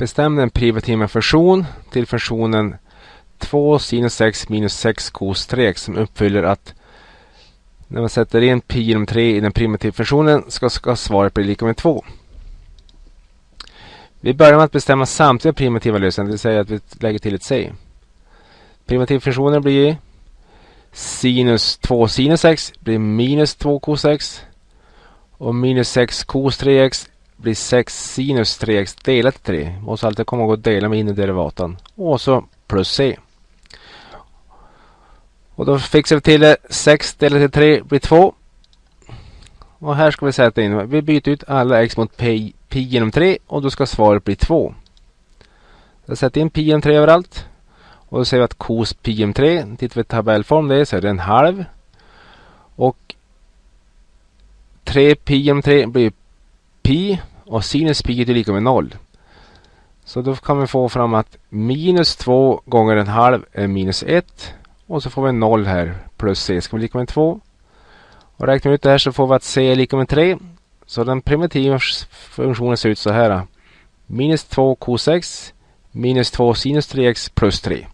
Bestäm den primitiva funktion till funktionen 2 sinus 6 minus 6 cos 3 som uppfyller att när man sätter in pi genom 3 i den primitiva funktionen ska, ska svaret bli lika med 2. Vi börjar med att bestämma samtliga primitiva lösningar, det vill säga att vi lägger till ett c. Primitivfunktionen blir sinus 2 sinus x blir minus 2 cos x och minus 6 cos 3x blir 6 sinus 3x delat 3. Måste alltid komma ihåg att dela med innerderivatan. Och så plus c. Och då fixar vi till det. 6 delat till 3 blir 2. Och här ska vi sätta in, vi byter ut alla x mot pi, pi genom 3 och då ska svaret bli 2. Jag sätter in pi genom 3 överallt. Och då ser vi att cos pi genom 3, tittar vi i tabellform det så är det en halv. Och 3 pi genom 3 blir pi och sinus pi är lika med noll. Så då kan vi få fram att minus 2 gånger en halv är minus 1. Och så får vi 0 här plus c ska bli lika med 2. Och räknar vi ut det här så får vi att c är lika med 3. Så den primitiva funktionen ser ut så här. Minus 2 cos x minus 2 sinus 3x plus 3.